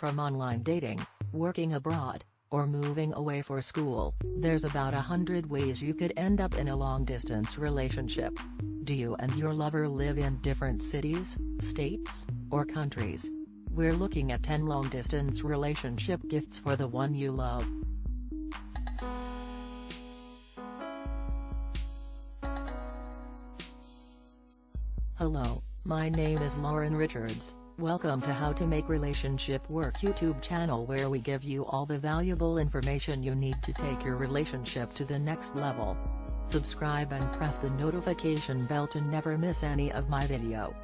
from online dating, working abroad, or moving away for school, there's about a hundred ways you could end up in a long-distance relationship. Do you and your lover live in different cities, states, or countries? We're looking at 10 long-distance relationship gifts for the one you love. Hello, my name is Lauren Richards. Welcome to How to Make Relationship Work YouTube channel where we give you all the valuable information you need to take your relationship to the next level. Subscribe and press the notification bell to never miss any of my video.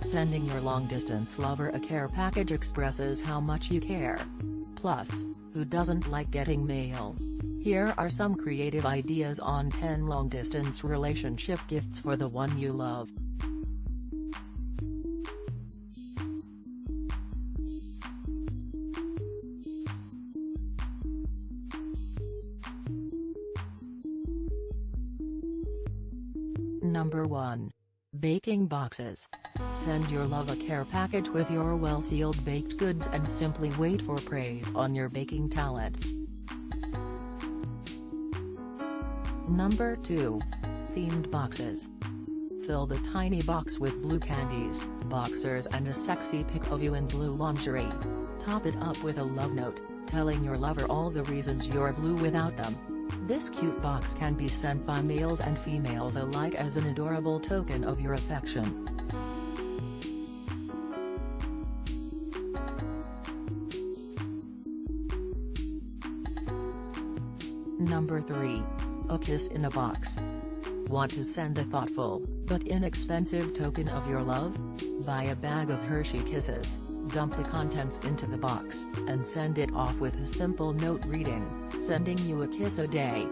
Sending your long-distance lover a care package expresses how much you care. Plus, who doesn't like getting mail? Here are some creative ideas on 10 long-distance relationship gifts for the one you love. Number 1. Baking Boxes. Send your love a care package with your well-sealed baked goods and simply wait for praise on your baking talents. Number 2. Themed Boxes. Fill the tiny box with blue candies, boxers and a sexy pic of you in blue lingerie. Top it up with a love note, telling your lover all the reasons you're blue without them. This cute box can be sent by males and females alike as an adorable token of your affection. Number 3. A kiss in a box. Want to send a thoughtful, but inexpensive token of your love? Buy a bag of Hershey Kisses, dump the contents into the box, and send it off with a simple note reading, sending you a kiss a day.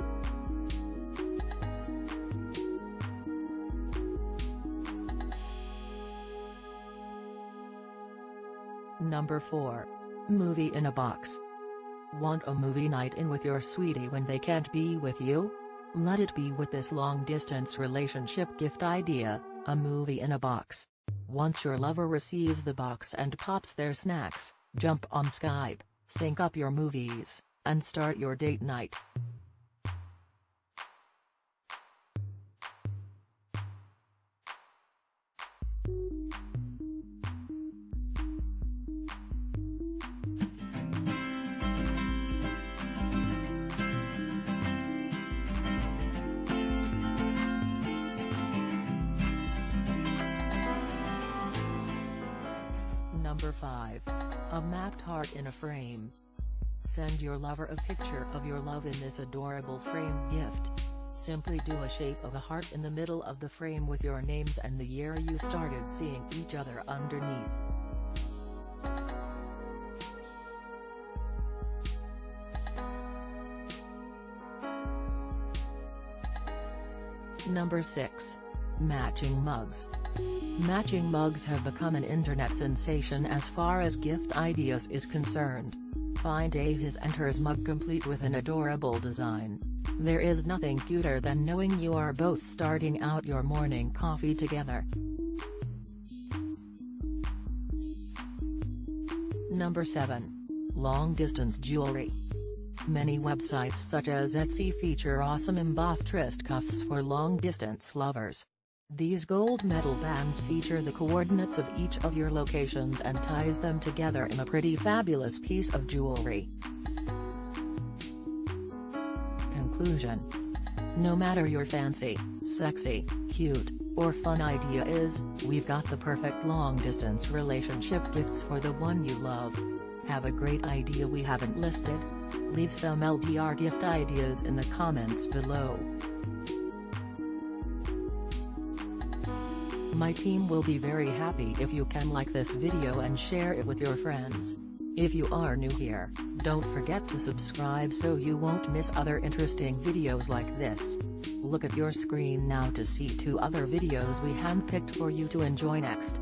Number 4. Movie in a box. Want a movie night in with your sweetie when they can't be with you? Let it be with this long-distance relationship gift idea, a movie in a box. Once your lover receives the box and pops their snacks, jump on Skype, sync up your movies, and start your date night. Number 5. A mapped heart in a frame. Send your lover a picture of your love in this adorable frame gift. Simply do a shape of a heart in the middle of the frame with your names and the year you started seeing each other underneath. Number 6. Matching mugs. Matching mugs have become an internet sensation as far as gift ideas is concerned. Find a his and hers mug complete with an adorable design. There is nothing cuter than knowing you are both starting out your morning coffee together. Number 7. Long Distance Jewelry. Many websites such as Etsy feature awesome embossed wrist cuffs for long-distance lovers. These gold metal bands feature the coordinates of each of your locations and ties them together in a pretty fabulous piece of jewelry. Conclusion No matter your fancy, sexy, cute, or fun idea is, we've got the perfect long-distance relationship gifts for the one you love. Have a great idea we haven't listed? Leave some LDR gift ideas in the comments below. My team will be very happy if you can like this video and share it with your friends. If you are new here, don't forget to subscribe so you won't miss other interesting videos like this. Look at your screen now to see two other videos we handpicked for you to enjoy next.